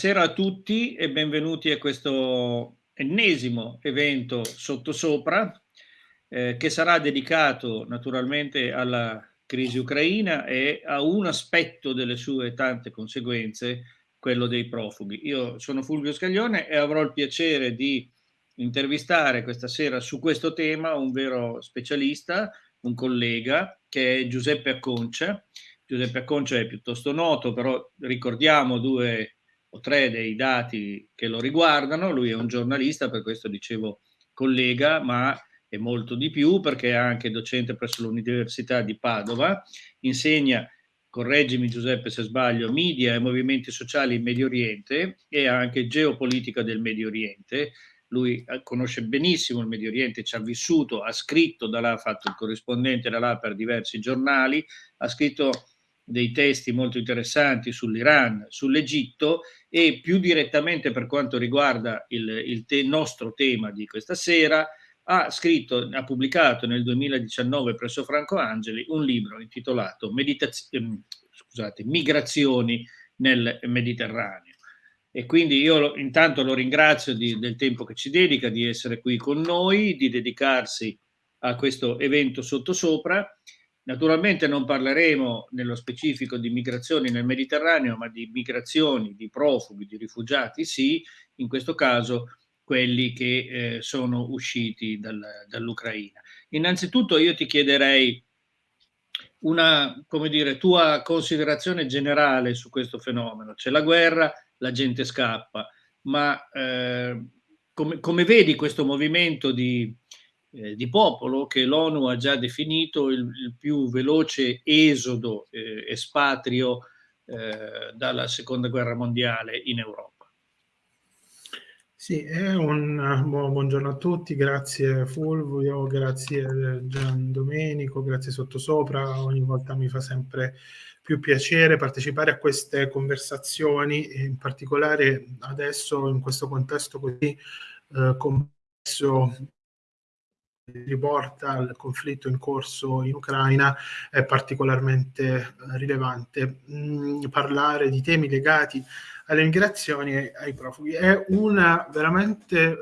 Buonasera a tutti e benvenuti a questo ennesimo evento Sottosopra eh, che sarà dedicato naturalmente alla crisi ucraina e a un aspetto delle sue tante conseguenze, quello dei profughi. Io sono Fulvio Scaglione e avrò il piacere di intervistare questa sera su questo tema un vero specialista, un collega che è Giuseppe Acconcia. Giuseppe Acconcia è piuttosto noto, però ricordiamo due tre dei dati che lo riguardano. Lui è un giornalista, per questo dicevo collega, ma è molto di più perché è anche docente presso l'Università di Padova, insegna, correggimi Giuseppe se sbaglio, media e movimenti sociali in Medio Oriente e anche geopolitica del Medio Oriente. Lui eh, conosce benissimo il Medio Oriente, ci ha vissuto, ha scritto da là, ha fatto il corrispondente da là per diversi giornali, ha scritto dei testi molto interessanti sull'Iran, sull'Egitto e più direttamente per quanto riguarda il, il te nostro tema di questa sera, ha scritto, ha pubblicato nel 2019 presso Franco Angeli un libro intitolato ehm, scusate, Migrazioni nel Mediterraneo. E quindi io lo, intanto lo ringrazio di, del tempo che ci dedica, di essere qui con noi, di dedicarsi a questo evento sottosopra Naturalmente non parleremo nello specifico di migrazioni nel Mediterraneo, ma di migrazioni, di profughi, di rifugiati, sì, in questo caso quelli che eh, sono usciti dal, dall'Ucraina. Innanzitutto io ti chiederei una, dire, tua considerazione generale su questo fenomeno. C'è la guerra, la gente scappa, ma eh, come, come, vedi questo movimento di, eh, di popolo che l'ONU ha già definito il, il più veloce esodo eh, espatrio eh, dalla seconda guerra mondiale in Europa. Sì, un buongiorno a tutti, grazie Fulvio, grazie Gian Domenico, grazie Sottosopra, ogni volta mi fa sempre più piacere partecipare a queste conversazioni, in particolare adesso in questo contesto così eh, complesso riporta al conflitto in corso in Ucraina è particolarmente eh, rilevante. Mm, parlare di temi legati alle migrazioni e ai profughi è un veramente eh,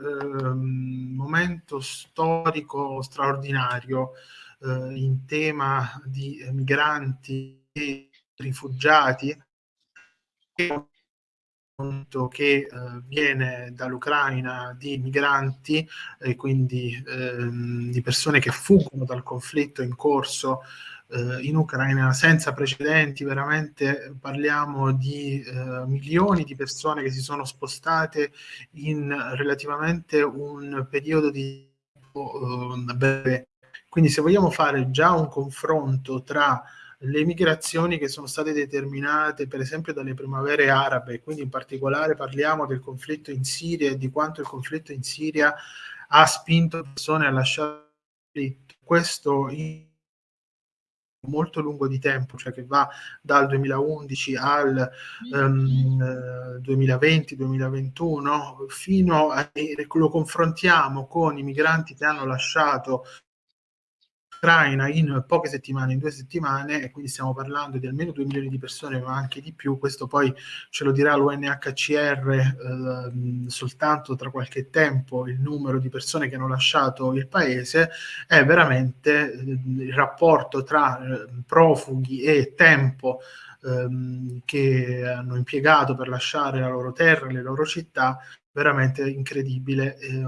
momento storico straordinario eh, in tema di migranti e rifugiati che eh, viene dall'Ucraina di migranti e quindi ehm, di persone che fuggono dal conflitto in corso eh, in Ucraina senza precedenti, veramente parliamo di eh, milioni di persone che si sono spostate in relativamente un periodo di tempo eh, breve. Quindi se vogliamo fare già un confronto tra le migrazioni che sono state determinate per esempio dalle primavere arabe, quindi in particolare parliamo del conflitto in Siria e di quanto il conflitto in Siria ha spinto persone a lasciare questo in molto lungo di tempo, cioè che va dal 2011 al um, 2020-2021, fino a lo confrontiamo con i migranti che hanno lasciato Ucraina in poche settimane, in due settimane, e quindi stiamo parlando di almeno 2 milioni di persone, ma anche di più, questo poi ce lo dirà l'UNHCR eh, soltanto tra qualche tempo, il numero di persone che hanno lasciato il paese, è veramente eh, il rapporto tra eh, profughi e tempo ehm, che hanno impiegato per lasciare la loro terra, le loro città, veramente incredibile. Eh,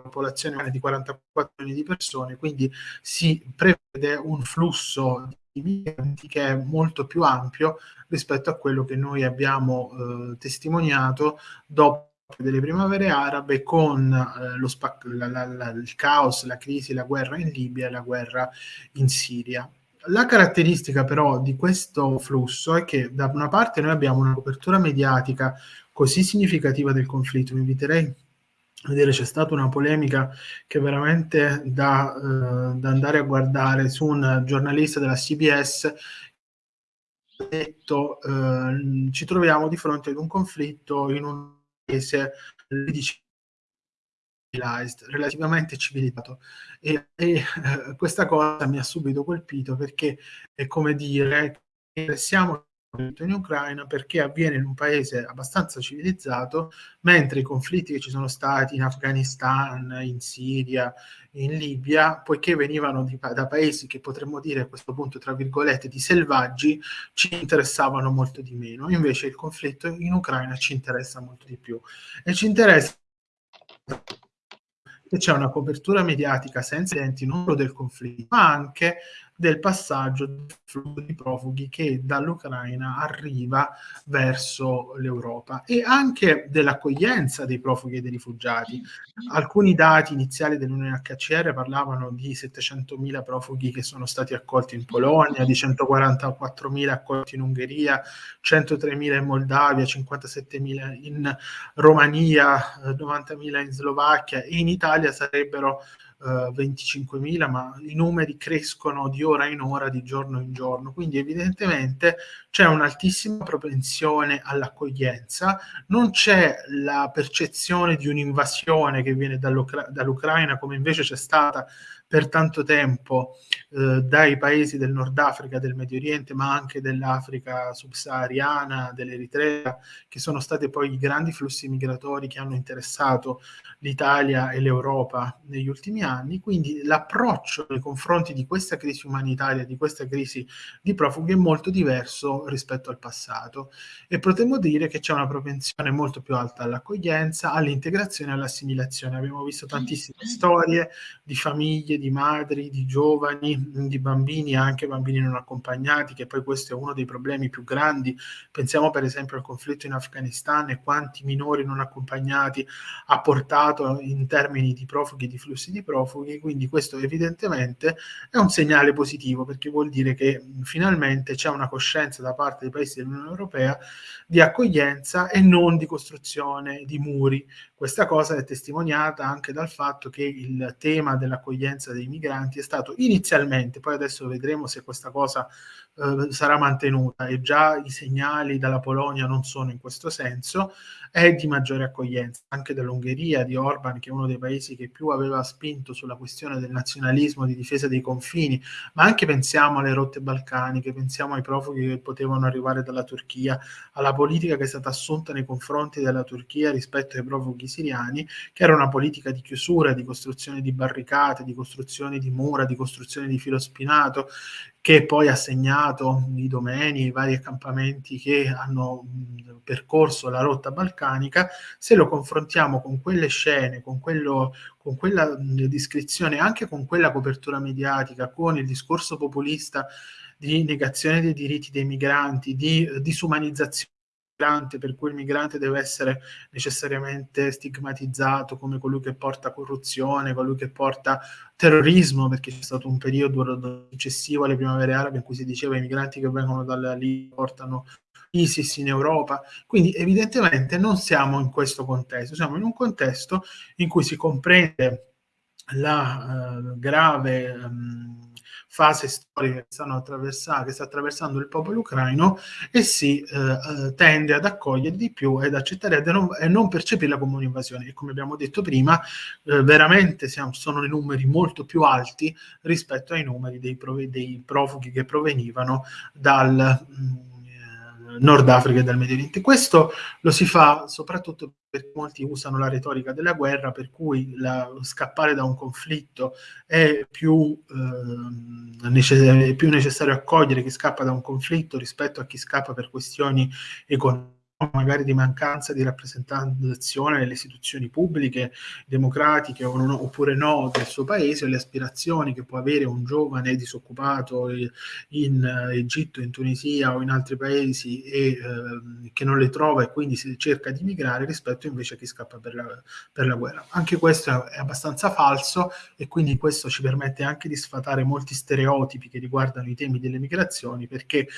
popolazione di 44 milioni di persone, quindi si prevede un flusso di migranti che è molto più ampio rispetto a quello che noi abbiamo eh, testimoniato dopo delle primavere arabe con eh, lo la, la, la, il caos, la crisi, la guerra in Libia e la guerra in Siria. La caratteristica però di questo flusso è che da una parte noi abbiamo una copertura mediatica così significativa del conflitto, vi inviterei vedere c'è stata una polemica che veramente da, eh, da, andare a guardare su un giornalista della CBS ha detto eh, ci troviamo di fronte ad un conflitto in un paese relativamente civilizzato. E, e eh, questa cosa mi ha subito colpito perché è come dire che siamo in Ucraina perché avviene in un paese abbastanza civilizzato, mentre i conflitti che ci sono stati in Afghanistan, in Siria, in Libia, poiché venivano di, da paesi che potremmo dire a questo punto, tra virgolette, di selvaggi, ci interessavano molto di meno. Invece il conflitto in Ucraina ci interessa molto di più. E ci interessa che c'è una copertura mediatica senza enti non solo del conflitto, ma anche del passaggio di profughi che dall'Ucraina arriva verso l'Europa e anche dell'accoglienza dei profughi e dei rifugiati. Alcuni dati iniziali dell'UNHCR parlavano di 700.000 profughi che sono stati accolti in Polonia, di 144.000 accolti in Ungheria, 103.000 in Moldavia, 57.000 in Romania, 90.000 in Slovacchia e in Italia sarebbero 25.000, ma i numeri crescono di ora in ora, di giorno in giorno. Quindi evidentemente c'è un'altissima propensione all'accoglienza, non c'è la percezione di un'invasione che viene dall'Ucraina, come invece c'è stata per tanto tempo eh, dai paesi del Nord Africa, del Medio Oriente, ma anche dell'Africa subsahariana, dell'Eritrea, che sono stati poi i grandi flussi migratori che hanno interessato l'Italia e l'Europa negli ultimi anni. Quindi l'approccio nei confronti di questa crisi umanitaria, di questa crisi di profughi è molto diverso rispetto al passato e potremmo dire che c'è una propensione molto più alta all'accoglienza, all'integrazione e all'assimilazione. Abbiamo visto tantissime storie di famiglie, di madri, di giovani, di bambini, anche bambini non accompagnati, che poi questo è uno dei problemi più grandi. Pensiamo per esempio al conflitto in Afghanistan e quanti minori non accompagnati ha portato in termini di profughi, di flussi di profughi, quindi questo evidentemente è un segnale positivo perché vuol dire che finalmente c'è una coscienza da parte dei paesi dell'Unione Europea di accoglienza e non di costruzione di muri. Questa cosa è testimoniata anche dal fatto che il tema dell'accoglienza dei migranti è stato inizialmente, poi adesso vedremo se questa cosa eh, sarà mantenuta e già i segnali dalla Polonia non sono in questo senso, è di maggiore accoglienza, anche dall'Ungheria, di Orban, che è uno dei paesi che più aveva spinto sulla questione del nazionalismo, di difesa dei confini, ma anche pensiamo alle rotte balcaniche, pensiamo ai profughi che potevano arrivare dalla Turchia, alla politica che è stata assunta nei confronti della Turchia rispetto ai profughi siriani, che era una politica di chiusura, di costruzione di barricate, di costruzione di mura, di costruzione di filo spinato, che poi ha segnato i domeni, i vari accampamenti che hanno percorso la rotta balcanica, se lo confrontiamo con quelle scene, con, quello, con quella descrizione, anche con quella copertura mediatica, con il discorso populista di negazione dei diritti dei migranti, di uh, disumanizzazione migrante, per cui il migrante deve essere necessariamente stigmatizzato come colui che porta corruzione, colui che porta terrorismo, perché c'è stato un periodo successivo alle primavere arabe in cui si diceva i migranti che vengono dalla Libia portano ISIS in Europa. Quindi evidentemente non siamo in questo contesto, siamo in un contesto in cui si comprende la uh, grave um, fase storica che, stanno che sta attraversando il popolo ucraino e si eh, eh, tende ad accogliere di più ed accettare e non, e non percepirla come un'invasione. E come abbiamo detto prima, eh, veramente siamo, sono i numeri molto più alti rispetto ai numeri dei, dei profughi che provenivano dal... Mh, mm, Nord Africa e dal Medio Oriente. Questo lo si fa soprattutto perché molti usano la retorica della guerra, per cui la, scappare da un conflitto è più, eh, è più necessario accogliere chi scappa da un conflitto rispetto a chi scappa per questioni economiche magari di mancanza di rappresentazione nelle istituzioni pubbliche, democratiche o non, oppure no del suo paese, o le aspirazioni che può avere un giovane disoccupato in Egitto, in Tunisia o in altri paesi e eh, che non le trova e quindi si cerca di migrare rispetto invece a chi scappa per la, per la guerra. Anche questo è abbastanza falso e quindi questo ci permette anche di sfatare molti stereotipi che riguardano i temi delle migrazioni perché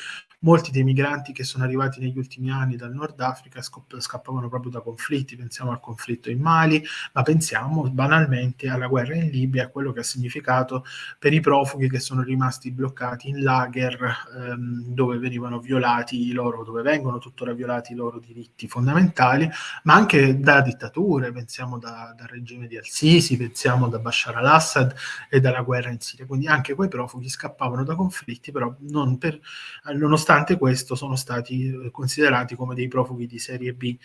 molti dei migranti che sono arrivati negli ultimi anni dal nord Nord Africa scappavano proprio da conflitti, pensiamo al conflitto in Mali, ma pensiamo banalmente alla guerra in Libia, a quello che ha significato per i profughi che sono rimasti bloccati in lager ehm, dove venivano violati i loro, dove vengono tuttora violati i loro diritti fondamentali, ma anche da dittature, pensiamo da, dal regime di Al-Sisi, pensiamo da Bashar al-Assad e dalla guerra in Siria. Quindi anche quei profughi scappavano da conflitti, però per, nonostante questo sono stati eh, considerati come dei profughi di serie B.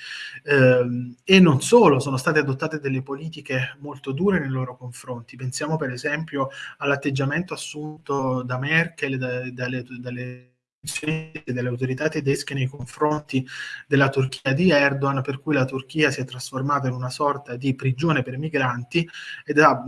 Eh, e non solo, sono state adottate delle politiche molto dure nei loro confronti. Pensiamo per esempio all'atteggiamento assunto da Merkel, da, dalle, dalle delle autorità tedesche nei confronti della Turchia di Erdogan, per cui la Turchia si è trasformata in una sorta di prigione per migranti ed ha,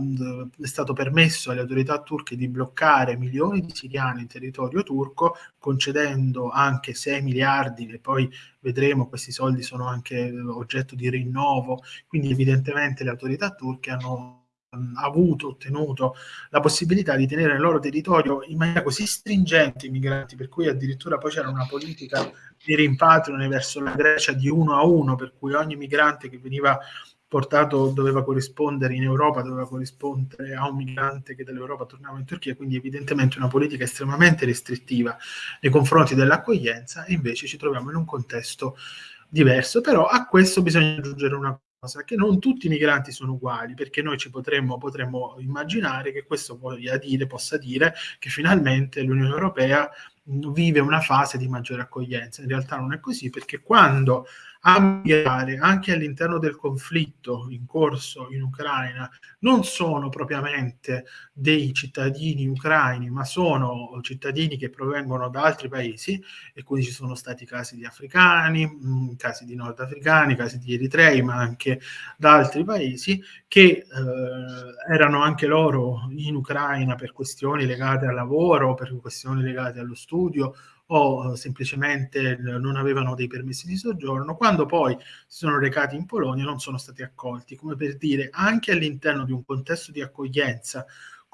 è stato permesso alle autorità turche di bloccare milioni di siriani in territorio turco, concedendo anche 6 miliardi e poi vedremo questi soldi sono anche oggetto di rinnovo, quindi evidentemente le autorità turche hanno avuto, ottenuto la possibilità di tenere nel loro territorio in maniera così stringente i migranti, per cui addirittura poi c'era una politica di rimpatrio verso la Grecia di uno a uno, per cui ogni migrante che veniva portato doveva corrispondere in Europa, doveva corrispondere a un migrante che dall'Europa tornava in Turchia, quindi evidentemente una politica estremamente restrittiva nei confronti dell'accoglienza e invece ci troviamo in un contesto diverso, però a questo bisogna aggiungere una cosa, che non tutti i migranti sono uguali, perché noi ci potremmo, potremmo immaginare che questo voglia dire, possa dire che finalmente l'Unione Europea vive una fase di maggiore accoglienza. In realtà non è così, perché quando a migrare anche all'interno del conflitto in corso in Ucraina. Non sono propriamente dei cittadini ucraini, ma sono cittadini che provengono da altri paesi e quindi ci sono stati casi di africani, mm, casi di nordafricani, casi di eritrei, ma anche da altri paesi che eh, erano anche loro in Ucraina per questioni legate al lavoro, per questioni legate allo studio o eh, semplicemente non avevano dei permessi di soggiorno, quando poi si sono recati in Polonia non sono stati accolti, come per dire anche all'interno di un contesto di accoglienza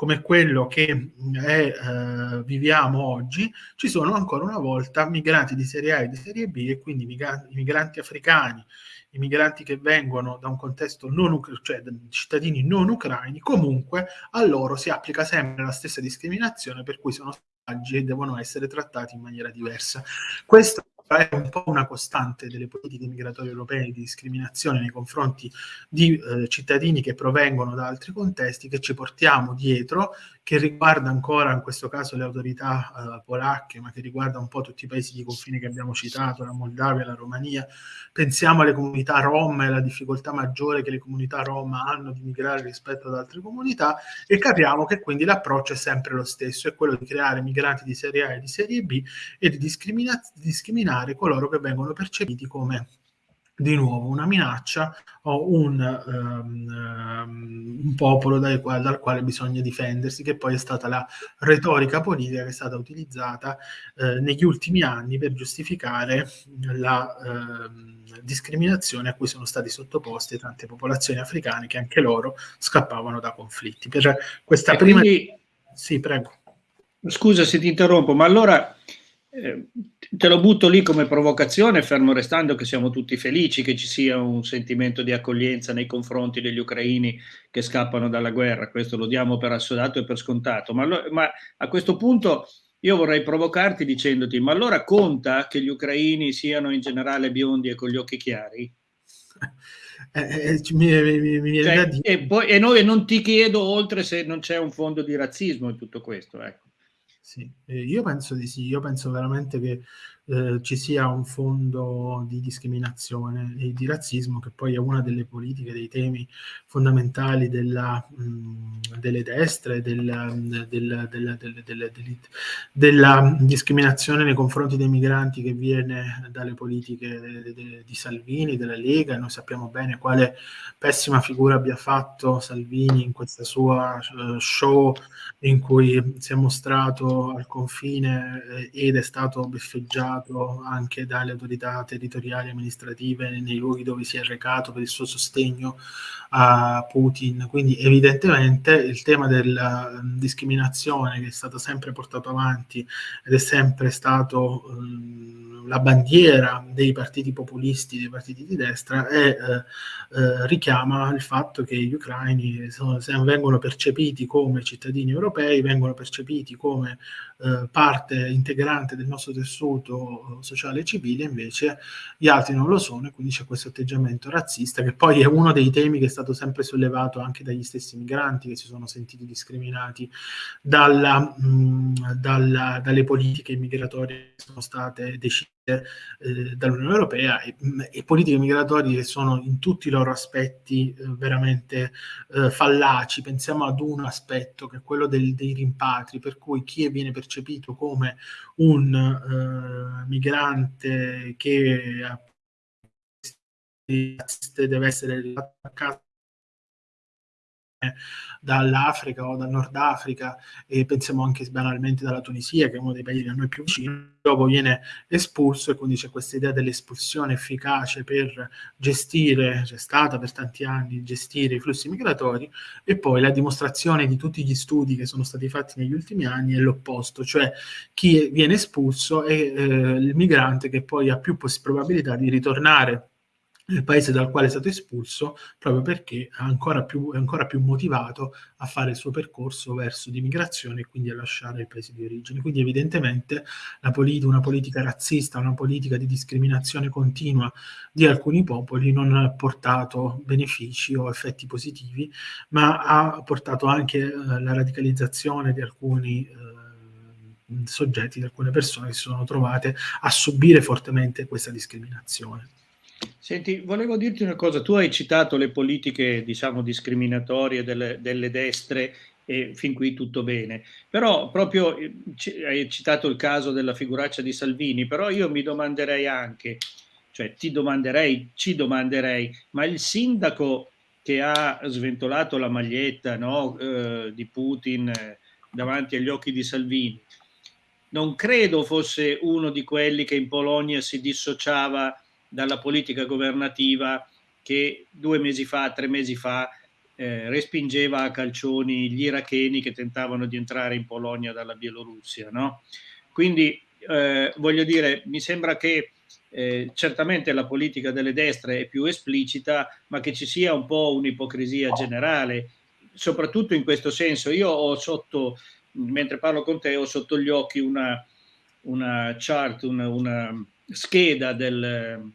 come quello che è, eh, viviamo oggi, ci sono ancora una volta migranti di serie A e di serie B e quindi migranti, migranti africani, i migranti che vengono da un contesto non cioè cittadini non ucraini, comunque a loro si applica sempre la stessa discriminazione per cui sono e devono essere trattati in maniera diversa. Questo è un po' una costante delle politiche migratorie europee di discriminazione nei confronti di eh, cittadini che provengono da altri contesti che ci portiamo dietro, che riguarda ancora in questo caso le autorità eh, polacche, ma che riguarda un po' tutti i paesi di confine che abbiamo citato, la Moldavia, la Romania. Pensiamo alle comunità rom e alla difficoltà maggiore che le comunità rom hanno di migrare rispetto ad altre comunità e capiamo che quindi l'approccio è sempre lo stesso, è quello di creare migranti di serie A e di serie B e di discriminare coloro che vengono percepiti come di nuovo una minaccia o un, um, un popolo dal quale, dal quale, bisogna difendersi, che poi è stata la retorica politica che è stata utilizzata eh, negli ultimi anni per giustificare la eh, discriminazione a cui sono stati sottoposte tante popolazioni africane che anche loro scappavano da conflitti. Per questa e prima... Quindi... Sì, prego. Scusa se ti interrompo, ma allora eh, te lo butto lì come provocazione, fermo restando che siamo tutti felici che ci sia un sentimento di accoglienza nei confronti degli ucraini che scappano dalla guerra, questo lo diamo per assodato e per scontato, ma, lo, ma a questo punto io vorrei provocarti dicendoti, ma allora conta che gli ucraini siano in generale biondi e con gli occhi chiari? Eh, eh, mi, mi, mi cioè, e, poi, e, noi, non ti chiedo oltre se non c'è un fondo di razzismo in tutto questo, ecco. Sì, eh, io penso di sì, io penso veramente che eh, ci sia un fondo di discriminazione e di razzismo che poi è una delle politiche, dei temi fondamentali della, mh, delle destre, della, della, della, discriminazione nei confronti dei migranti che viene dalle politiche di Salvini, della Lega. Noi sappiamo bene quale pessima figura abbia fatto Salvini in questa sua uh, show in cui si è mostrato al confine eh, ed è stato beffeggiato anche dalle autorità territoriali e amministrative nei luoghi dove si è recato per il suo sostegno a Putin. Quindi evidentemente il tema della discriminazione che è stato sempre portato avanti ed è sempre stato um, la bandiera dei partiti populisti, dei partiti di destra, e eh, eh, richiama il fatto che gli ucraini sono, vengono percepiti come cittadini europei, vengono percepiti come eh, parte integrante del nostro tessuto sociale e civile, invece gli altri non lo sono e quindi c'è questo atteggiamento razzista che poi è uno dei temi che è stato sempre sollevato anche dagli stessi migranti che si sono sentiti discriminati dalla, mh, dalla, dalle politiche migratorie che sono state decise eh, dall'Unione Europea e, e, politiche migratorie che sono in tutti i loro aspetti eh, veramente eh, fallaci. Pensiamo ad un aspetto che è quello del, dei rimpatri, per cui chi viene percepito come un eh, migrante che deve essere a casa dall'Africa o dal Nord Africa e pensiamo anche banalmente dalla Tunisia che è uno dei paesi a noi più vicini, dopo viene espulso e quindi c'è questa idea dell'espulsione efficace per gestire, c'è stata per tanti anni, gestire i flussi migratori e poi la dimostrazione di tutti gli studi che sono stati fatti negli ultimi anni è l'opposto, cioè chi viene espulso è eh, il migrante che poi ha più probabilità di ritornare nel paese dal quale è stato espulso, proprio perché è ancora, più, è ancora più motivato a fare il suo percorso verso l'immigrazione e quindi a lasciare il paese di origine. Quindi evidentemente polit- una politica razzista, una politica di discriminazione continua di alcuni popoli non ha portato benefici o effetti positivi, ma ha portato anche eh, la radicalizzazione di alcuni eh, soggetti, di alcune persone che si sono trovate a subire fortemente questa discriminazione. Senti, volevo dirti una cosa, tu hai citato le politiche, diciamo, discriminatorie delle, delle destre e fin qui tutto bene, però proprio eh, hai citato il caso della figuraccia di Salvini, però io mi domanderei anche, cioè ti domanderei, ci domanderei, ma il sindaco che ha sventolato la maglietta no, eh, di Putin eh, davanti agli occhi di Salvini, non credo fosse uno di quelli che in Polonia si dissociava dalla politica governativa che due mesi fa, tre mesi fa, eh, respingeva a calcioni gli iracheni che tentavano di entrare in Polonia dalla Bielorussia. No? Quindi eh, voglio dire, mi sembra che eh, certamente la politica delle destre è più esplicita, ma che ci sia un po' un'ipocrisia generale, soprattutto in questo senso. Io ho sotto, mentre parlo con te, ho sotto gli occhi una, una chart, una, una scheda del,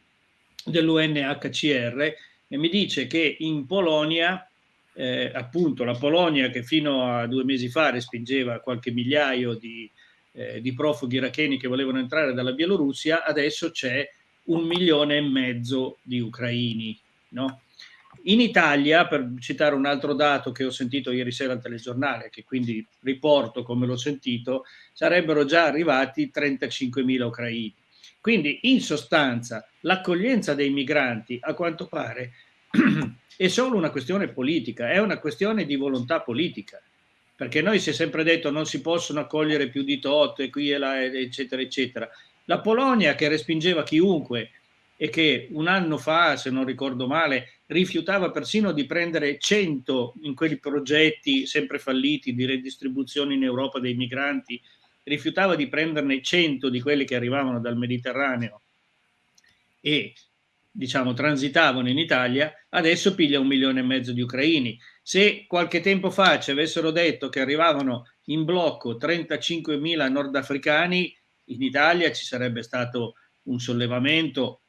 dell'UNHCR e mi dice che in Polonia, eh, appunto la Polonia che fino a due mesi fa respingeva qualche migliaio di, eh, di profughi iracheni che volevano entrare dalla Bielorussia, adesso c'è un milione e mezzo di ucraini. No? In Italia, per citare un altro dato che ho sentito ieri sera al telegiornale, che quindi riporto come l'ho sentito, sarebbero già arrivati 35.000 ucraini. Quindi in sostanza l'accoglienza dei migranti a quanto pare è solo una questione politica, è una questione di volontà politica, perché noi si è sempre detto non si possono accogliere più di tot e qui e là eccetera eccetera. La Polonia che respingeva chiunque e che un anno fa, se non ricordo male, rifiutava persino di prendere 100 in quei progetti sempre falliti di redistribuzione in Europa dei migranti rifiutava di prenderne 100 di quelli che arrivavano dal Mediterraneo e diciamo transitavano in Italia, adesso piglia un milione e mezzo di ucraini. Se qualche tempo fa ci avessero detto che arrivavano in blocco 35.000 nordafricani, in Italia ci sarebbe stato un sollevamento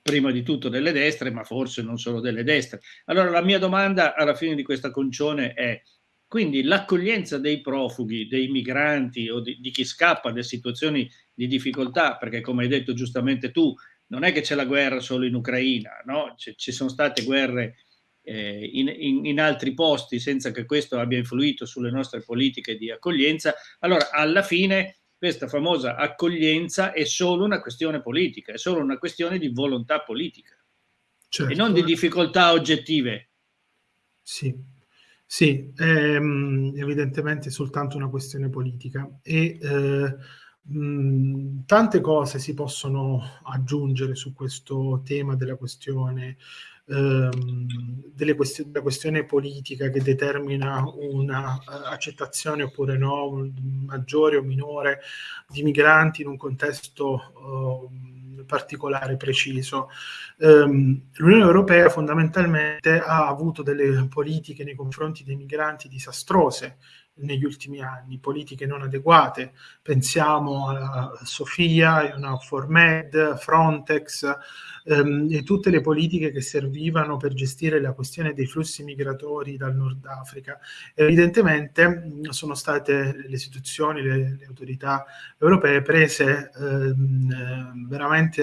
prima di tutto delle destre, ma forse non solo delle destre. Allora la mia domanda alla fine di questa concione è quindi l'accoglienza dei profughi, dei migranti o di, di, chi scappa da situazioni di difficoltà, perché come hai detto giustamente tu, non è che c'è la guerra solo in Ucraina, no? ci sono state guerre eh, in, in, in, altri posti senza che questo abbia influito sulle nostre politiche di accoglienza. Allora, alla fine questa famosa accoglienza è solo una questione politica, è solo una questione di volontà politica certo. e non di difficoltà oggettive. Sì, Sì, ehm, evidentemente è soltanto una questione politica e eh, mh, tante cose si possono aggiungere su questo tema della questione, ehm, quest- della questione politica che determina una uh, accettazione oppure no, maggiore o minore di migranti in un contesto uh, particolare, preciso. Um, L'Unione Europea fondamentalmente ha avuto delle politiche nei confronti dei migranti disastrose negli ultimi anni, politiche non adeguate. Pensiamo a Sofia, a Formed, Frontex ehm, e tutte le politiche che servivano per gestire la questione dei flussi migratori dal Nord Africa. Evidentemente sono state le istituzioni, le, le autorità europee prese ehm, veramente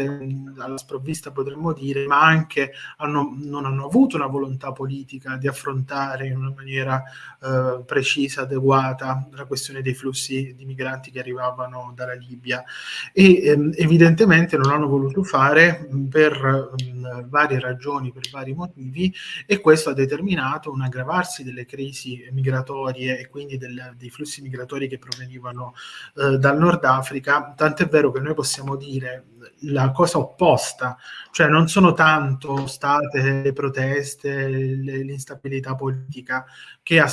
alla sprovvista, potremmo dire, ma anche hanno, non hanno avuto una volontà politica di affrontare in una maniera eh, precisa, adeguata, adeguata la questione dei flussi di migranti che arrivavano dalla Libia. E ehm, evidentemente non hanno voluto fare per mh, varie ragioni, per vari motivi e questo ha determinato un aggravarsi delle crisi migratorie e quindi del, dei flussi migratori che provenivano eh, dal Nord Africa, tant'è vero che noi possiamo dire la cosa opposta, cioè non sono tanto state le proteste, l'instabilità politica che ha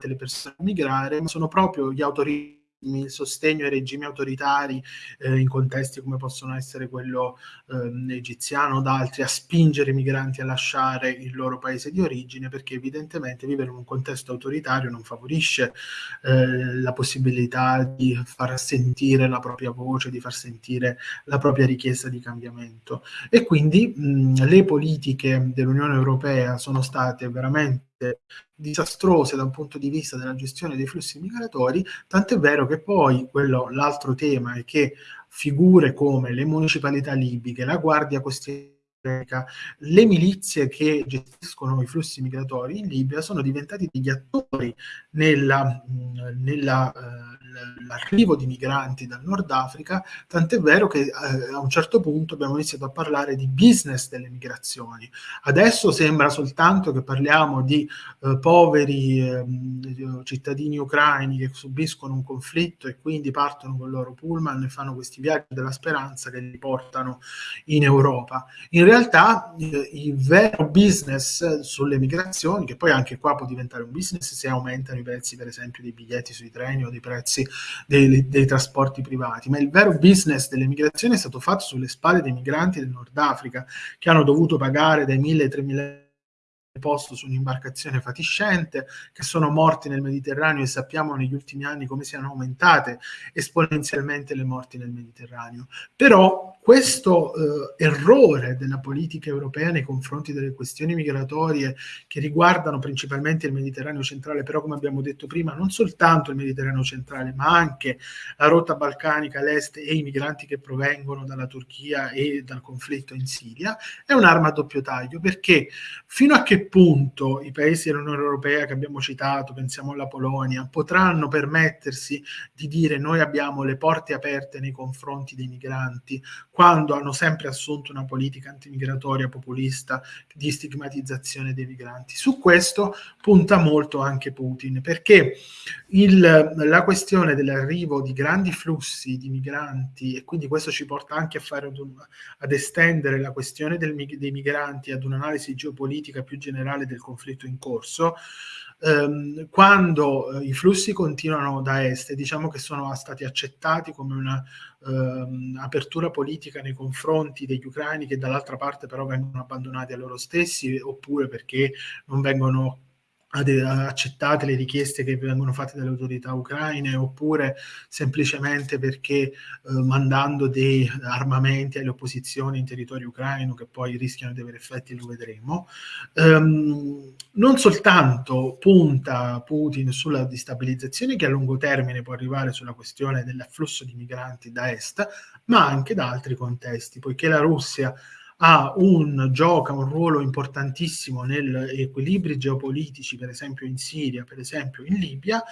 le persone a migrare, ma sono proprio gli autorità il sostegno ai regimi autoritari eh, in contesti come possono essere quello eh, egiziano o d'altri a spingere i migranti a lasciare il loro paese di origine perché evidentemente vivere in un contesto autoritario non favorisce eh, la possibilità di far sentire la propria voce, di far sentire la propria richiesta di cambiamento. E quindi mh, le politiche dell'Unione Europea sono state veramente disastrose da un punto di vista della gestione dei flussi migratori, tant'è vero che poi quello, l'altro tema è che figure come le municipalità libiche, la Guardia Costiera, le milizie che gestiscono i flussi migratori in Libia sono diventati degli attori nella, nella uh, l'arrivo di migranti dal Nord Africa, tant'è vero che eh, a un certo punto abbiamo iniziato a parlare di business delle migrazioni. Adesso sembra soltanto che parliamo di eh, poveri eh, cittadini ucraini che subiscono un conflitto e quindi partono con il loro pullman e fanno questi viaggi della speranza che li portano in Europa. In realtà eh, il vero business sulle migrazioni, che poi anche qua può diventare un business se aumentano i prezzi per esempio dei biglietti sui treni o dei prezzi dei, dei, trasporti privati, ma il vero business delle migrazioni è stato fatto sulle spalle dei migranti del Nord Africa che hanno dovuto pagare dai 1.000 ai 3.000 posto su un'imbarcazione fatiscente, che sono morti nel Mediterraneo e sappiamo negli ultimi anni come siano aumentate esponenzialmente le morti nel Mediterraneo. Però questo eh, errore della politica europea nei confronti delle questioni migratorie che riguardano principalmente il Mediterraneo centrale, però come abbiamo detto prima, non soltanto il Mediterraneo centrale, ma anche la rotta balcanica, l'est e i migranti che provengono dalla Turchia e dal conflitto in Siria, è un'arma a doppio taglio, perché fino a che punto i paesi dell'Unione Europea che abbiamo citato, pensiamo alla Polonia, potranno permettersi di dire noi abbiamo le porte aperte nei confronti dei migranti, quando hanno sempre assunto una politica antimigratoria populista di stigmatizzazione dei migranti. Su questo punta molto anche Putin, perché il, la questione dell'arrivo di grandi flussi di migranti, e quindi questo ci porta anche a fare ad, ad estendere la questione del, dei migranti ad un'analisi geopolitica più generale del conflitto in corso, ehm, quando eh, i flussi continuano da est, diciamo che sono stati accettati come una ehm, apertura politica nei confronti degli ucraini che dall'altra parte però vengono abbandonati a loro stessi oppure perché non vengono accettate le richieste che vengono fatte dalle autorità ucraine oppure semplicemente perché eh, mandando dei armamenti alle opposizioni in territorio ucraino che poi rischiano di avere effetti, lo vedremo. Um, non soltanto punta Putin sulla destabilizzazione che a lungo termine può arrivare sulla questione dell'afflusso di migranti da est, ma anche da altri contesti, poiché la Russia ha un, gioca un ruolo importantissimo negli equilibri geopolitici, per esempio in Siria, per esempio in Libia,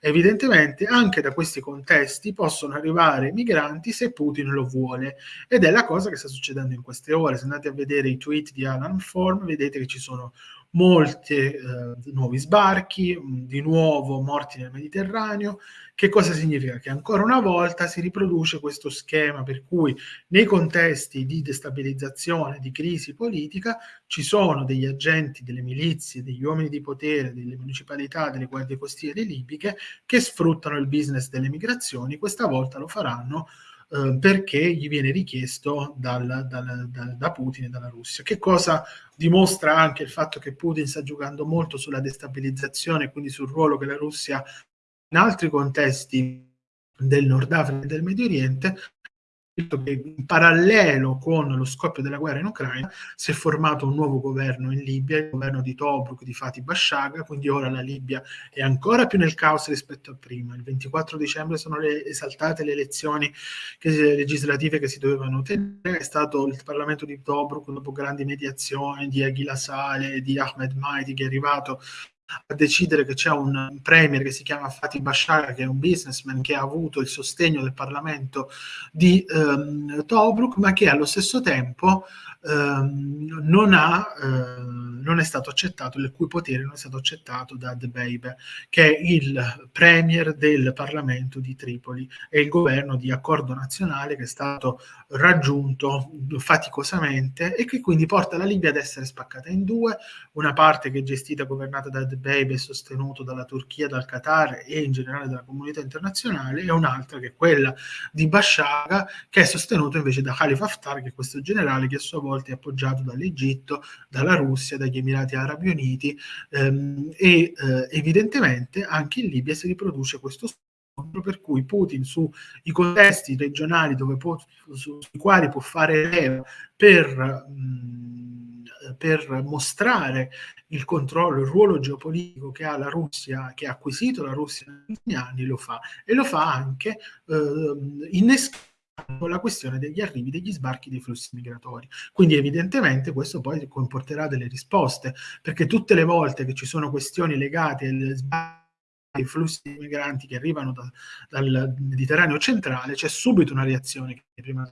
evidentemente anche da questi contesti possono arrivare migranti se Putin lo vuole ed è la cosa che sta succedendo in queste ore. Se andate a vedere i tweet di Alan Form vedete che ci sono molti eh, nuovi sbarchi, di nuovo morti nel Mediterraneo. Che cosa significa? Che ancora una volta si riproduce questo schema per cui nei contesti di destabilizzazione, di crisi politica, ci sono degli agenti delle milizie, degli uomini di potere, delle municipalità, delle guardie costiere libiche che sfruttano il business delle migrazioni. Questa volta lo faranno eh, perché gli viene richiesto dal, dal, dal, da Putin e dalla Russia. Che cosa dimostra anche il fatto che Putin sta giocando molto sulla destabilizzazione, quindi sul ruolo che la Russia in altri contesti del Nord Africa e del Medio Oriente che in parallelo con lo scoppio della guerra in Ucraina si è formato un nuovo governo in Libia, il governo di Tobruk, di Fatih Bashaga, quindi ora la Libia è ancora più nel caos rispetto a prima. Il 24 dicembre sono le, esaltate le elezioni che, legislative che si dovevano tenere, è stato il Parlamento di Tobruk dopo grandi mediazioni di Aghila Saleh, di Ahmed Maidi che è arrivato a decidere che c'è un premier che si chiama Fatih Bashar, che è un businessman che ha avuto il sostegno del Parlamento di ehm, Tobruk, ma che allo stesso tempo ehm, non, ha, eh, non è stato accettato, il cui potere non è stato accettato da The Babe, che è il premier del Parlamento di Tripoli. E il governo di accordo nazionale che è stato raggiunto faticosamente e che quindi porta la Libia ad essere spaccata in due, una parte che è gestita e governata da The Babe e sostenuto dalla Turchia, dal Qatar e in generale dalla comunità internazionale e un'altra che è quella di Bashaga che è sostenuto invece da Khalifa Haftar che è questo generale che a sua volta è appoggiato dall'Egitto, dalla Russia, dagli Emirati Arabi Uniti ehm, e eh, evidentemente anche in Libia si riproduce questo scontro per cui Putin sui contesti regionali dove può, sui quali può fare leva per, mh, per mostrare il controllo, il ruolo geopolitico che ha la Russia, che ha acquisito la Russia negli anni, lo fa. E lo fa anche eh, innescando la questione degli arrivi, degli sbarchi, dei flussi migratori. Quindi evidentemente questo poi comporterà delle risposte, perché tutte le volte che ci sono questioni legate agli sbarchi ai flussi migranti che arrivano da, dal Mediterraneo centrale, c'è subito una reazione che prima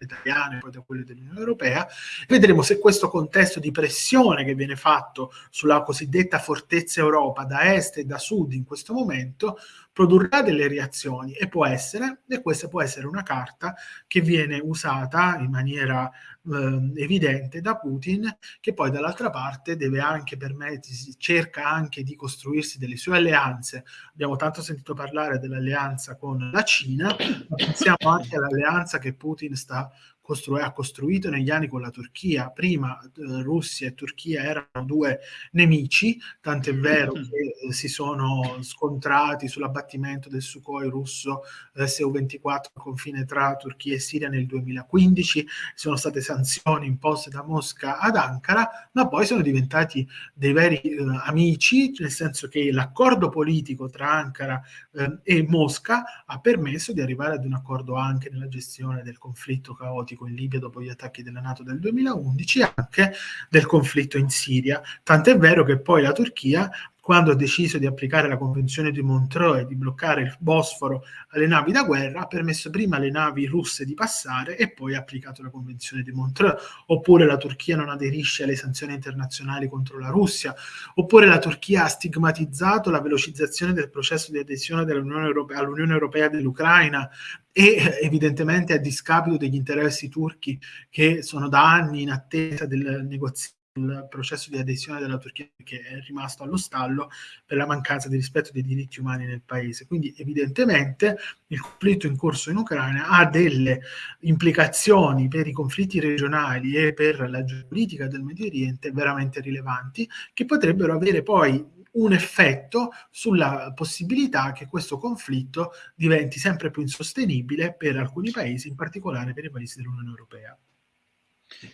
italiane poi da quelle dell'Unione Europea. Vedremo se questo contesto di pressione che viene fatto sulla cosiddetta fortezza Europa da est e da sud in questo momento produrrà delle reazioni e può essere, e questa può essere una carta che viene usata in maniera eh, evidente da Putin, che poi dall'altra parte deve anche permettersi, cerca anche di costruirsi delle sue alleanze. Abbiamo tanto sentito parlare dell'alleanza con la Cina, ma pensiamo anche all'alleanza che Putin sta costru- ha costruito negli anni con la Turchia. Prima eh, Russia e Turchia erano due nemici, tant'è vero mm. che eh, si sono scontrati sull'abbattimento del Sukhoi russo eh, Su-24 al confine tra Turchia e Siria nel 2015, sono state sanzioni imposte da Mosca ad Ankara, ma poi sono diventati dei veri eh, amici, nel senso che l'accordo politico tra Ankara eh, e Mosca ha permesso di arrivare ad un accordo anche nella gestione del conflitto caotico politico in Libia dopo gli attacchi della Nato del 2011 e anche del conflitto in Siria. Tant'è vero che poi la Turchia quando ha deciso di applicare la Convenzione di Montreux e di bloccare il Bosforo alle navi da guerra, ha permesso prima alle navi russe di passare e poi ha applicato la Convenzione di Montreux. Oppure la Turchia non aderisce alle sanzioni internazionali contro la Russia. Oppure la Turchia ha stigmatizzato la velocizzazione del processo di adesione Europea, all'Unione Europea dell'Ucraina e evidentemente a discapito degli interessi turchi che sono da anni in attesa del negoziato il processo di adesione della Turchia che è rimasto allo stallo per la mancanza di rispetto dei diritti umani nel paese. Quindi evidentemente il conflitto in corso in Ucraina ha delle implicazioni per i conflitti regionali e per la geopolitica del Medio Oriente veramente rilevanti che potrebbero avere poi un effetto sulla possibilità che questo conflitto diventi sempre più insostenibile per alcuni paesi, in particolare per i paesi dell'Unione Europea.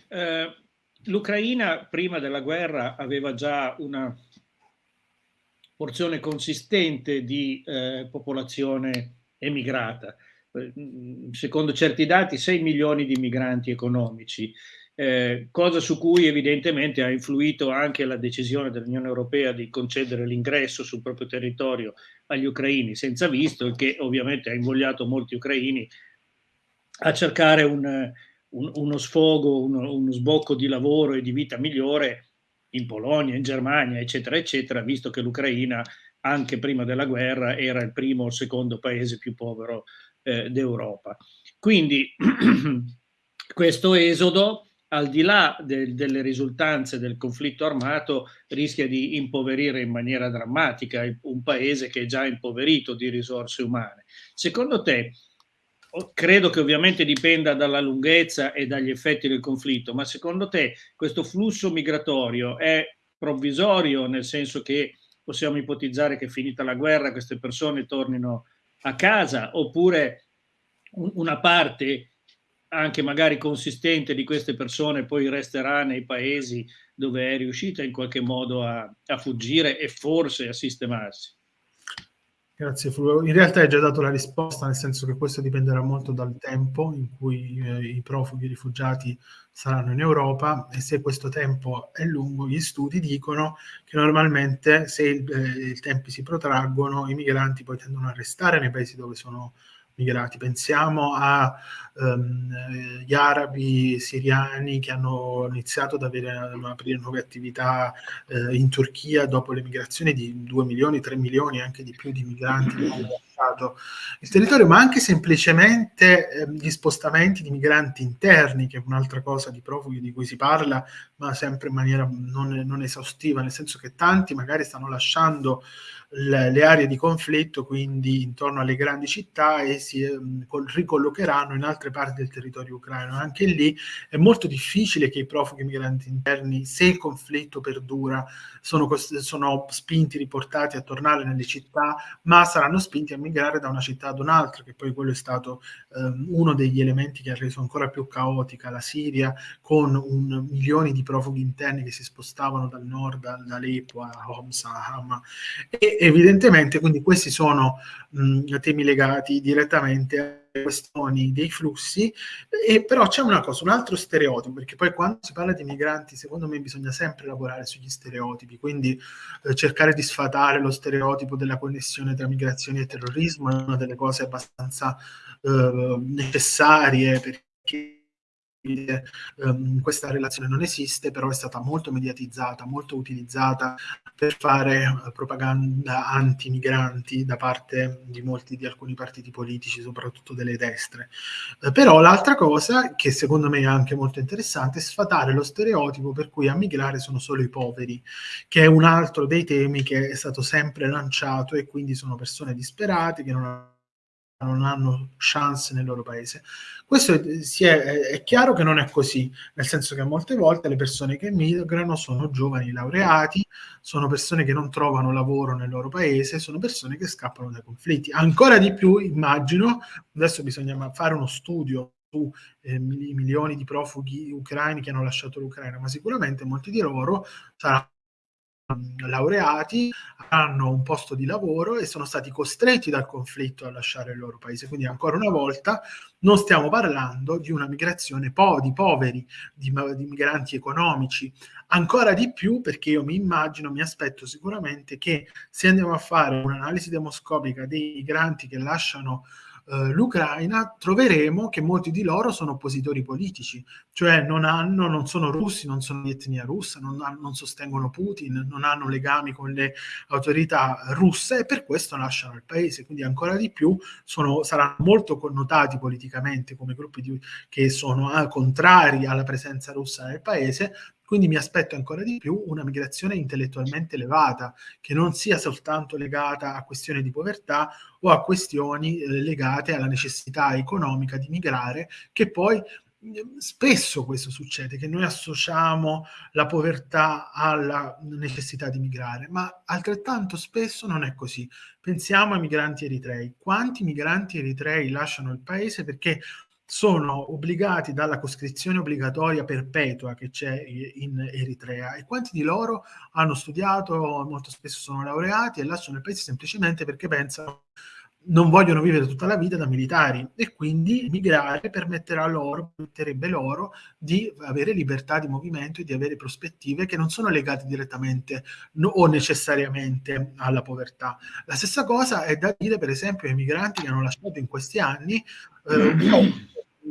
Eh, l'Ucraina prima della guerra aveva già una porzione consistente di eh, popolazione emigrata. Eh, secondo certi dati 6 milioni di migranti economici, eh, cosa su cui evidentemente ha influito anche la decisione dell'Unione Europea di concedere l'ingresso sul proprio territorio agli ucraini senza visto, che ovviamente ha invogliato molti ucraini a cercare un, un, uno sfogo, uno, uno, sbocco di lavoro e di vita migliore in Polonia, in Germania, eccetera, eccetera, visto che l'Ucraina anche prima della guerra era il primo o secondo paese più povero eh, d'Europa. Quindi questo esodo, al di là de delle risultanze del conflitto armato, rischia di impoverire in maniera drammatica un paese che è già impoverito di risorse umane. Secondo te, credo che ovviamente dipenda dalla lunghezza e dagli effetti del conflitto, ma secondo te questo flusso migratorio è provvisorio, nel senso che possiamo ipotizzare che finita la guerra queste persone tornino a casa, oppure una parte anche magari consistente di queste persone poi resterà nei paesi dove è riuscita in qualche modo a, a fuggire e forse a sistemarsi. Grazie Fulvio. In realtà hai già dato la risposta, nel senso che questo dipenderà molto dal tempo in cui eh, i profughi i rifugiati saranno in Europa e se questo tempo è lungo, gli studi dicono che normalmente se eh, i tempi si protraggono, i migranti poi tendono a restare nei paesi dove sono migrati. Pensiamo agli um, arabi siriani che hanno iniziato ad, avere, ad aprire nuove attività eh, in Turchia dopo le migrazioni di 2 milioni, 3 milioni, anche di più di migranti lasciato il territorio, ma anche semplicemente eh, gli spostamenti di migranti interni, che è un'altra cosa di profughi di cui si parla, ma sempre in maniera non, non esaustiva, nel senso che tanti magari stanno lasciando le, le, aree di conflitto, quindi intorno alle grandi città, e si eh, ricollocheranno in altre parti del territorio ucraino. Anche lì è molto difficile che i profughi migranti interni, se il conflitto perdura, sono, sono spinti, riportati a tornare nelle città, ma saranno spinti a da una città ad un'altra, che poi quello è stato eh, uno degli elementi che ha reso ancora più caotica la Siria, con un, milioni di profughi interni che si spostavano dal nord, da Aleppo a Homs, a Hama, e evidentemente quindi questi sono mh, temi legati direttamente a questioni dei flussi, e però c'è una cosa, un altro stereotipo, perché poi quando si parla di migranti, secondo me bisogna sempre lavorare sugli stereotipi, quindi eh, cercare di sfatare lo stereotipo della connessione tra migrazioni e terrorismo è una delle cose abbastanza eh, necessarie perché um, questa relazione non esiste, però è stata molto mediatizzata, molto utilizzata per fare uh, propaganda anti-migranti da parte di molti, di alcuni partiti politici, soprattutto delle destre. Uh, però l'altra cosa, che secondo me è anche molto interessante, è sfatare lo stereotipo per cui a migrare sono solo i poveri, che è un altro dei temi che è stato sempre lanciato e quindi sono persone disperate che non hanno non hanno chance nel loro paese. Questo è, è, è, chiaro che non è così, nel senso che molte volte le persone che migrano sono giovani laureati, sono persone che non trovano lavoro nel loro paese, sono persone che scappano dai conflitti. Ancora di più, immagino, adesso bisogna fare uno studio su eh, milioni di profughi ucraini che hanno lasciato l'Ucraina, ma sicuramente molti di loro saranno laureati, hanno un posto di lavoro e sono stati costretti dal conflitto a lasciare il loro paese. Quindi ancora una volta non stiamo parlando di una migrazione po di poveri, di, di migranti economici, ancora di più perché io mi immagino, mi aspetto sicuramente che se andiamo a fare un'analisi demoscopica dei migranti che lasciano eh, l'Ucraina, troveremo che molti di loro sono oppositori politici, cioè non, hanno, non sono russi, non sono di etnia russa, non, non, sostengono Putin, non hanno legami con le autorità russe e per questo lasciano il paese. Quindi ancora di più sono, saranno molto connotati politicamente come gruppi di, che sono ah, contrari alla presenza russa nel paese, quindi mi aspetto ancora di più una migrazione intellettualmente elevata, che non sia soltanto legata a questioni di povertà o a questioni eh, legate alla necessità economica di migrare, che poi mm, spesso questo succede, che noi associamo la povertà alla necessità di migrare, ma altrettanto spesso non è così. Pensiamo ai migranti eritrei. Quanti migranti eritrei lasciano il paese perché sono obbligati dalla coscrizione obbligatoria perpetua che c'è in Eritrea e quanti di loro hanno studiato, molto spesso sono laureati e lasciano il paese semplicemente perché pensano non vogliono vivere tutta la vita da militari e quindi migrare permetterà loro, permetterebbe loro di avere libertà di movimento e di avere prospettive che non sono legate direttamente no, o necessariamente alla povertà. La stessa cosa è da dire per esempio ai migranti che hanno lasciato in questi anni eh,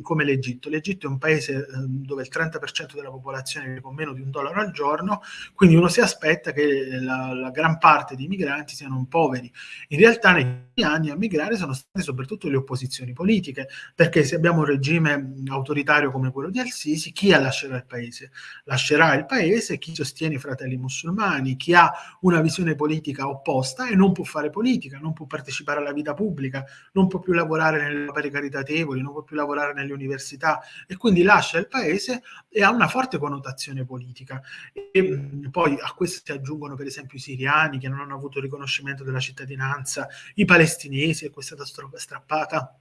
come l'Egitto. L'Egitto è un paese eh, dove il 30% della popolazione vive con meno di un dollaro al giorno, quindi uno si aspetta che la, la gran parte dei migranti siano poveri. In realtà negli anni a migrare sono state soprattutto le opposizioni politiche, perché se abbiamo un regime autoritario come quello di Al-Sisi, chi lascerà il paese? Lascerà il paese chi sostiene i fratelli musulmani, chi ha una visione politica opposta e non può fare politica, non può partecipare alla vita pubblica, non può più lavorare nelle opere caritatevoli, non può più lavorare nelle università e quindi lascia il paese e ha una forte connotazione politica. E poi a questo si aggiungono per esempio i siriani che non hanno avuto riconoscimento della cittadinanza, i palestinesi, a cui è stata strappata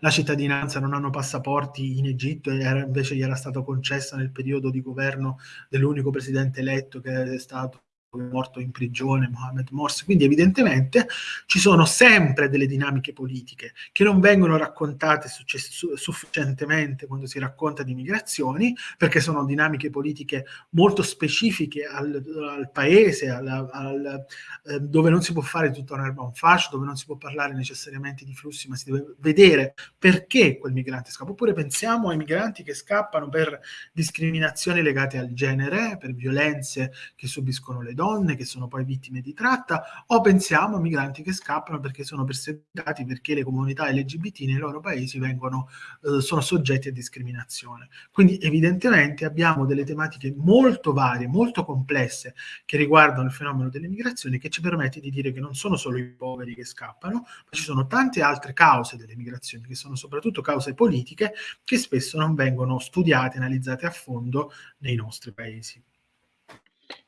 la cittadinanza, non hanno passaporti in Egitto e invece gli era stato concessa nel periodo di governo dell'unico presidente eletto che è stato morto in prigione, Mohamed Morsi. Quindi evidentemente ci sono sempre delle dinamiche politiche che non vengono raccontate sufficientemente quando si racconta di migrazioni, perché sono dinamiche politiche molto specifiche al, al paese, al, al, eh, dove non si può fare tutta un'erba un fascio, dove non si può parlare necessariamente di flussi, ma si deve vedere perché quel migrante scappa. Oppure pensiamo ai migranti che scappano per discriminazioni legate al genere, per violenze che subiscono le donne, donne che sono poi vittime di tratta o pensiamo a migranti che scappano perché sono perseguitati perché le comunità LGBT nei loro paesi vengono, eh, sono soggetti a discriminazione. Quindi evidentemente abbiamo delle tematiche molto varie, molto complesse che riguardano il fenomeno delle migrazioni che ci permette di dire che non sono solo i poveri che scappano, ma ci sono tante altre cause delle migrazioni che sono soprattutto cause politiche che spesso non vengono studiate, analizzate a fondo nei nostri paesi.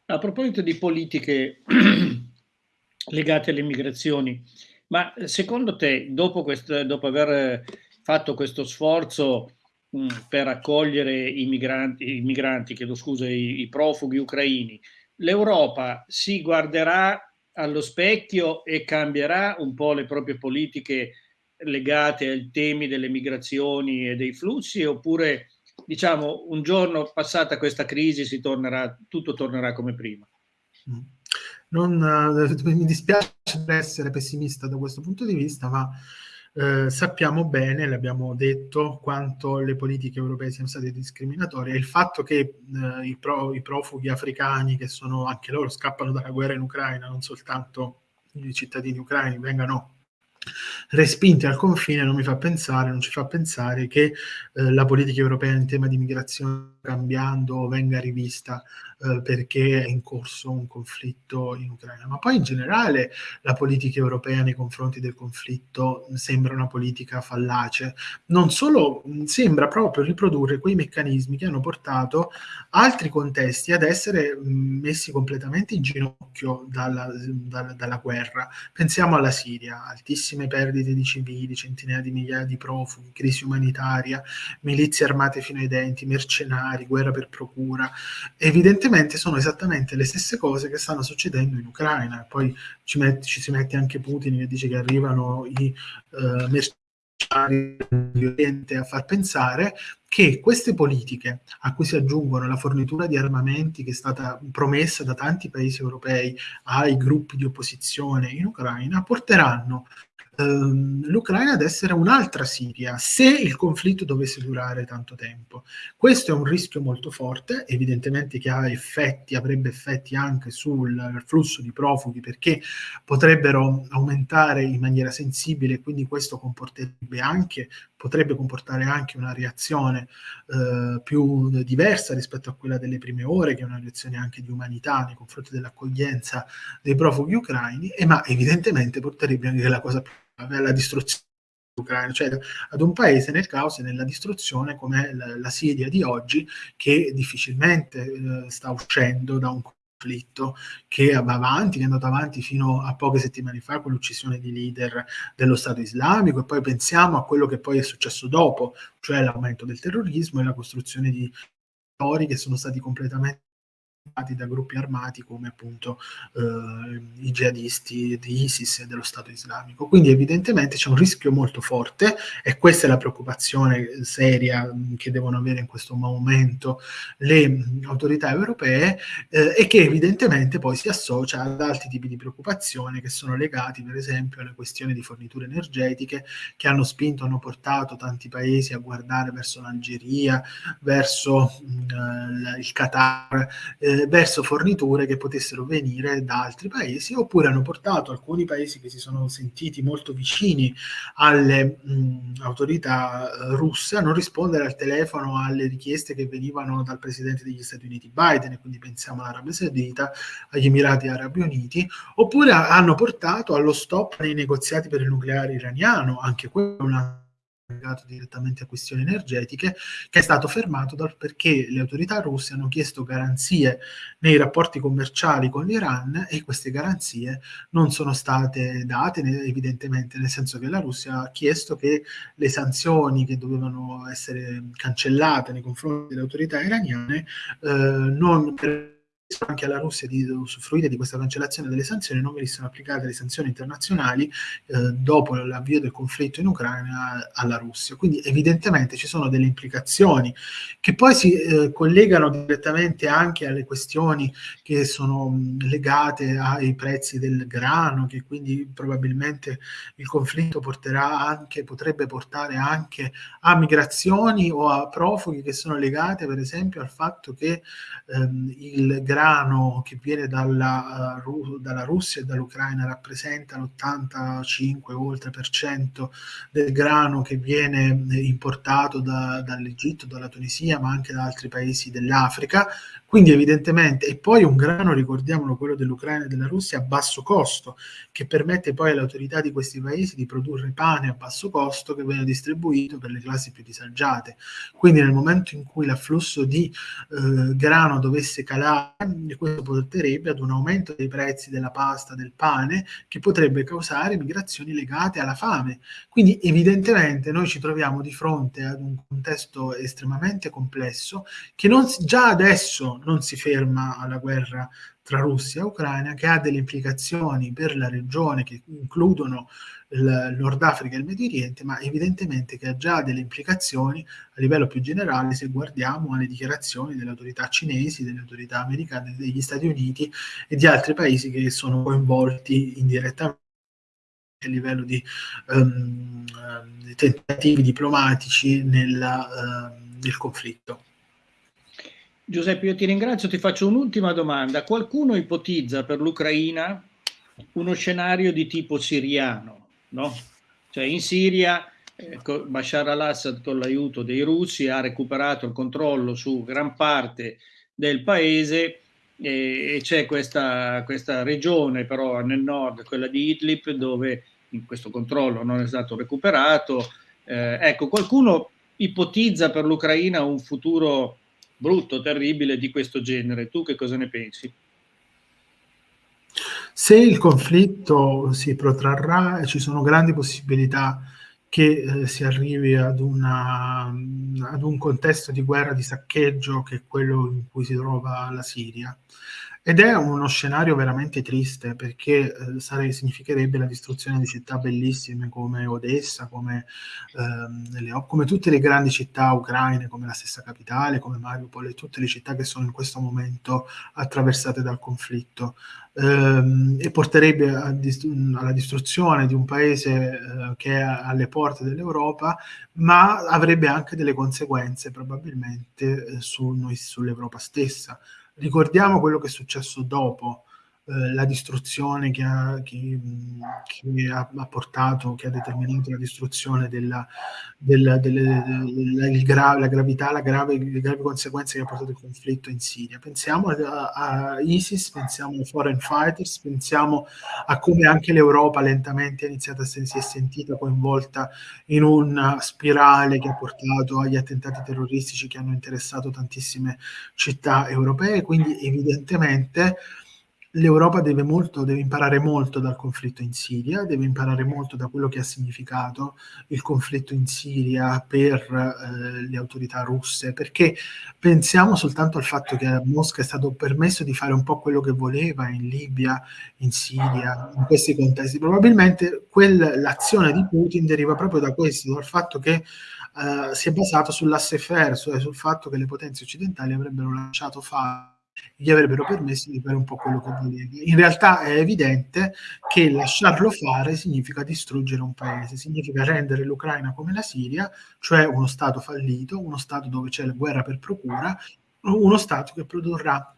A proposito di politiche legate alle migrazioni, ma secondo te, dopo, questo, dopo aver fatto questo sforzo mh, per accogliere i migranti, i migranti chiedo scusa, i, i profughi ucraini, l'Europa si guarderà allo specchio e cambierà un po' le proprie politiche legate ai temi delle migrazioni e dei flussi oppure diciamo, un giorno passata questa crisi si tornerà, tutto tornerà come prima. Mm. Non, eh, mi dispiace essere pessimista da questo punto di vista, ma eh, sappiamo bene, l'abbiamo detto, quanto le politiche europee siano state discriminatorie. Il fatto che eh, i, pro, i, profughi africani, che sono anche loro, scappano dalla guerra in Ucraina, non soltanto i cittadini ucraini, vengano respinti al confine non mi fa pensare, non ci fa pensare che eh, la politica europea in tema di migrazione cambiando venga rivista eh, perché è in corso un conflitto in Ucraina. Ma poi in generale la politica europea nei confronti del conflitto sembra una politica fallace. Non solo, sembra proprio riprodurre quei meccanismi che hanno portato altri contesti ad essere messi completamente in ginocchio dalla, dalla, dalla guerra. Pensiamo alla Siria, altissime perdite di civili, centinaia di migliaia di profughi, crisi umanitaria, milizie armate fino ai denti, mercenari, guerra per procura, evidentemente sono esattamente le stesse cose che stanno succedendo in Ucraina. Poi ci, met- ci si mette anche Putin che dice che arrivano i uh, mercenari a far pensare che queste politiche a cui si aggiungono la fornitura di armamenti che è stata promessa da tanti paesi europei ai gruppi di opposizione in Ucraina porteranno ehm, l'Ucraina ad essere un'altra Siria se il conflitto dovesse durare tanto tempo. Questo è un rischio molto forte, evidentemente che ha effetti, avrebbe effetti anche sul flusso di profughi perché potrebbero aumentare in maniera sensibile, quindi questo comporterebbe anche potrebbe comportare anche una reazione eh, più diversa rispetto a quella delle prime ore, che è una reazione anche di umanità nei confronti dell'accoglienza dei profughi ucraini, e, ma evidentemente porterebbe anche la cosa più alla distruzione ucraina, cioè ad un paese nel caos e nella distruzione come la, la Siria di oggi che difficilmente eh, sta uscendo da un conflitto che va avanti, che è andato avanti fino a poche settimane fa con l'uccisione di leader dello Stato islamico. E poi pensiamo a quello che poi è successo dopo, cioè l'aumento del terrorismo e la costruzione di territori che sono stati completamente da gruppi armati come appunto eh, i jihadisti di ISIS e dello Stato islamico. Quindi evidentemente c'è un rischio molto forte e questa è la preoccupazione seria che devono avere in questo momento le autorità europee eh, e che evidentemente poi si associa ad altri tipi di preoccupazione che sono legati per esempio alle questioni di forniture energetiche che hanno spinto, hanno portato tanti paesi a guardare verso l'Algeria, verso mh, il Qatar, eh, verso forniture che potessero venire da altri paesi oppure hanno portato alcuni paesi che si sono sentiti molto vicini alle mh, autorità eh, russe a non rispondere al telefono alle richieste che venivano dal presidente degli Stati Uniti Biden e quindi pensiamo all'Arabia Saudita, agli Emirati Arabi Uniti oppure hanno portato allo stop nei negoziati per il nucleare iraniano anche quello è una legato direttamente a questioni energetiche, che è stato fermato dal, perché le autorità russe hanno chiesto garanzie nei rapporti commerciali con l'Iran e queste garanzie non sono state date evidentemente, nel senso che la Russia ha chiesto che le sanzioni che dovevano essere cancellate nei confronti delle autorità iraniane eh, non anche alla Russia di usufruire di questa cancellazione delle sanzioni, non venissero applicate le sanzioni internazionali eh, dopo l'avvio del conflitto in Ucraina alla Russia. Quindi evidentemente ci sono delle implicazioni che poi si eh, collegano direttamente anche alle questioni che sono legate ai prezzi del grano, che quindi probabilmente il conflitto porterà anche, potrebbe portare anche a migrazioni o a profughi che sono legate per esempio al fatto che ehm, il grano grano che viene dalla, uh, dalla Russia e dall'Ucraina rappresenta l'85 oltre per cento del grano che viene importato da, dall'Egitto, dalla Tunisia, ma anche da altri paesi dell'Africa. Quindi evidentemente, e poi un grano, ricordiamolo, quello dell'Ucraina e della Russia, a basso costo, che permette poi alle autorità di questi paesi di produrre pane a basso costo che viene distribuito per le classi più disagiate. Quindi nel momento in cui l'afflusso di eh, grano dovesse calare, questo porterebbe ad un aumento dei prezzi della pasta, del pane, che potrebbe causare migrazioni legate alla fame. Quindi evidentemente noi ci troviamo di fronte ad un contesto estremamente complesso che non, già adesso non si ferma alla guerra tra Russia e Ucraina, che ha delle implicazioni per la regione che includono il Nord Africa e il Medio Oriente, ma evidentemente che ha già delle implicazioni a livello più generale se guardiamo alle dichiarazioni delle autorità cinesi, delle autorità americane, degli Stati Uniti e di altri paesi che sono coinvolti indirettamente a livello di um, tentativi diplomatici nella, uh, nel conflitto. Giuseppe, io ti ringrazio, ti faccio un'ultima domanda. Qualcuno ipotizza per l'Ucraina uno scenario di tipo siriano, no? Cioè in Siria eh, Bashar al-Assad con l'aiuto dei russi ha recuperato il controllo su gran parte del paese e, e c'è questa, questa regione però nel nord, quella di Idlib, dove questo controllo non è stato recuperato. Eh, ecco, qualcuno ipotizza per l'Ucraina un futuro brutto, terribile di questo genere. Tu che cosa ne pensi? Se il conflitto si protrarrà, ci sono grandi possibilità che eh, si arrivi ad, una, ad un contesto di guerra di saccheggio che è quello in cui si trova la Siria. Ed è uno scenario veramente triste perché eh, sare- significherebbe la distruzione di città bellissime come Odessa, come, ehm, le, come, tutte le grandi città ucraine, come la stessa capitale, come Mariupol e tutte le città che sono in questo momento attraversate dal conflitto. Ehm, e porterebbe dist- alla distruzione di un paese eh, che è alle porte dell'Europa, ma avrebbe anche delle conseguenze probabilmente eh, su noi, sull'Europa stessa ricordiamo quello che è successo dopo eh, la distruzione che, ha, che, che ha, ha, portato, che ha determinato la distruzione della, della, delle, della, gra, la gravità, la grave, le gravi conseguenze che ha portato il conflitto in Siria. Pensiamo a, a ISIS, pensiamo ai foreign fighters, pensiamo a come anche l'Europa lentamente ha iniziato a si è sentita coinvolta in una spirale che ha portato agli attentati terroristici che hanno interessato tantissime città europee, quindi evidentemente l'Europa deve, molto, deve imparare molto dal conflitto in Siria, deve imparare molto da quello che ha significato il conflitto in Siria per eh, le autorità russe, perché pensiamo soltanto al fatto che a Mosca è stato permesso di fare un po' quello che voleva in Libia, in Siria, in questi contesti. Probabilmente l'azione di Putin deriva proprio da questo, dal fatto che Uh, si è basato sull'asse fair, cioè sul fatto che le potenze occidentali avrebbero lasciato fare gli avrebbero permesso di fare un po' quello che voleva. In realtà è evidente che lasciarlo fare significa distruggere un paese, significa rendere l'Ucraina come la Siria, cioè uno Stato fallito, uno Stato dove c'è la guerra per procura, uno Stato che produrrà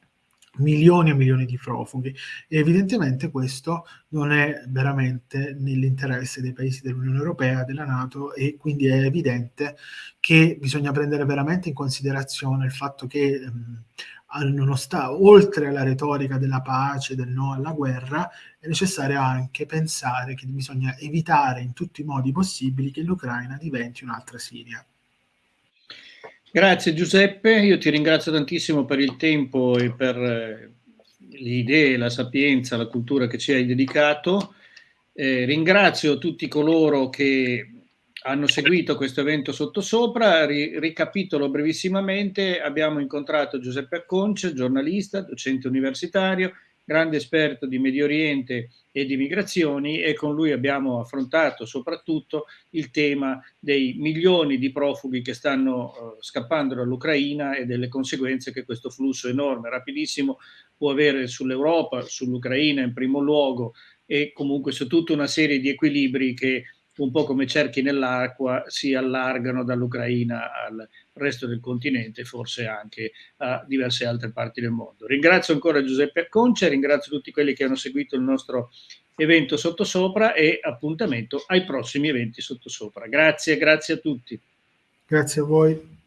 milioni e milioni di profughi e evidentemente questo non è veramente nell'interesse dei paesi dell'Unione Europea, della Nato e quindi è evidente che bisogna prendere veramente in considerazione il fatto che mh, oltre alla retorica della pace, del no alla guerra, è necessario anche pensare che bisogna evitare in tutti i modi possibili che l'Ucraina diventi un'altra Siria. Grazie Giuseppe, io ti ringrazio tantissimo per il tempo e per eh, le idee, la sapienza, la cultura che ci hai dedicato. Eh, ringrazio tutti coloro che hanno seguito questo evento sottosopra. Ri ricapitolo brevissimamente, abbiamo incontrato Giuseppe Acconce, giornalista, docente universitario, grande esperto di Medio Oriente e di migrazioni e con lui abbiamo affrontato soprattutto il tema dei milioni di profughi che stanno uh, scappando dall'Ucraina e delle conseguenze che questo flusso enorme, rapidissimo, può avere sull'Europa, sull'Ucraina in primo luogo e comunque su tutta una serie di equilibri che un po' come cerchi nell'acqua, si allargano dall'Ucraina al resto del continente, forse anche a diverse altre parti del mondo. Ringrazio ancora Giuseppe Acconcia, ringrazio tutti quelli che hanno seguito il nostro evento sottosopra e appuntamento ai prossimi eventi sottosopra. Grazie, grazie a tutti. Grazie a voi.